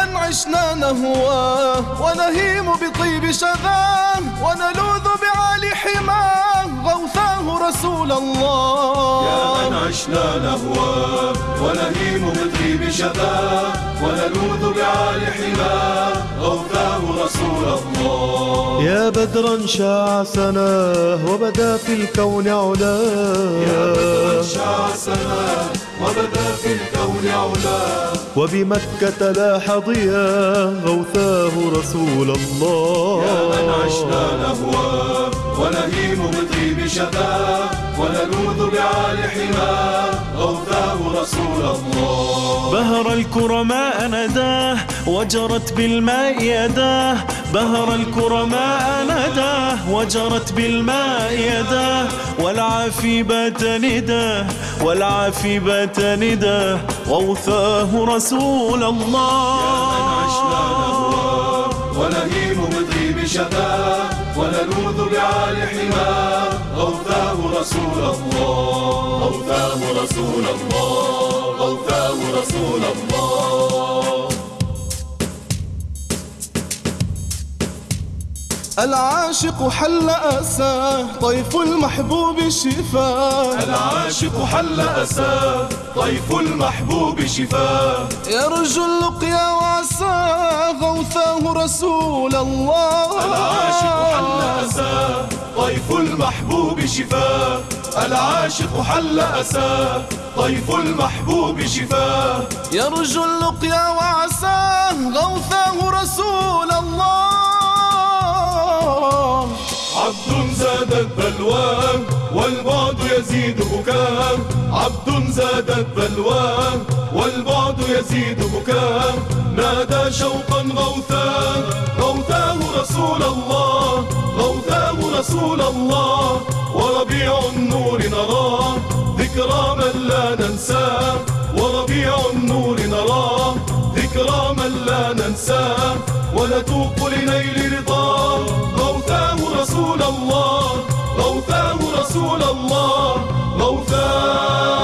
عشنا نهواه ونهيم بطيب شذاه ونلوذ بعالي حماه غوثاه رسول الله. يا من عشنا نهواه ونهيم بطيب شذاه ونلوذ بعالي حماه غوثاه رسول الله. يا بدرا شاع سناه وبدا في الكون علاه يا بدرا شاع سناه وبدا في الكون علاه وبمكة لاح ضياه غوثاه رسول الله. يا من عشنا نهواه ونهيم بطيب شذاه ونلوذ بعالي حماه غوثاه رسول الله. بهر الكرماء نداه وجرت بالماء يداه بهر الكرماء نداه وجرت بالماء يداه والعافي بات نداه والعافي بات نداه غوثاه رسول الله. يا من عشنا نهواه ونهيم بطيب شذاه ونلوذ بعالي حماه. غوثاه رسول الله غوثاه رسول الله غوثاه رسول الله. العاشق حل أساه طيف المحبوب شفاه العاشق حل أساه طيف المحبوب شفاه يرجو اللقيا وعساه غوثاه رسول الله. العاشق حل أساه طيف المحبوب شفاه العاشق حل أساه طيف المحبوب شفاه يرجو اللقيا وعساه غوثاه رسول بلواه والبعد يزيد بكاه عبد زادت بلواه والبعد يزيد بكاه نادى شوقا غوثاه غوثاه رسول الله غوثاه رسول الله. وربيع النور نراه ذكرى من لا ننساه وربيع النور نراه ذكرى من لا ننساه ونتوق لنيل رضاه غوثاه رسول الله. موثاه رسول الله موثاه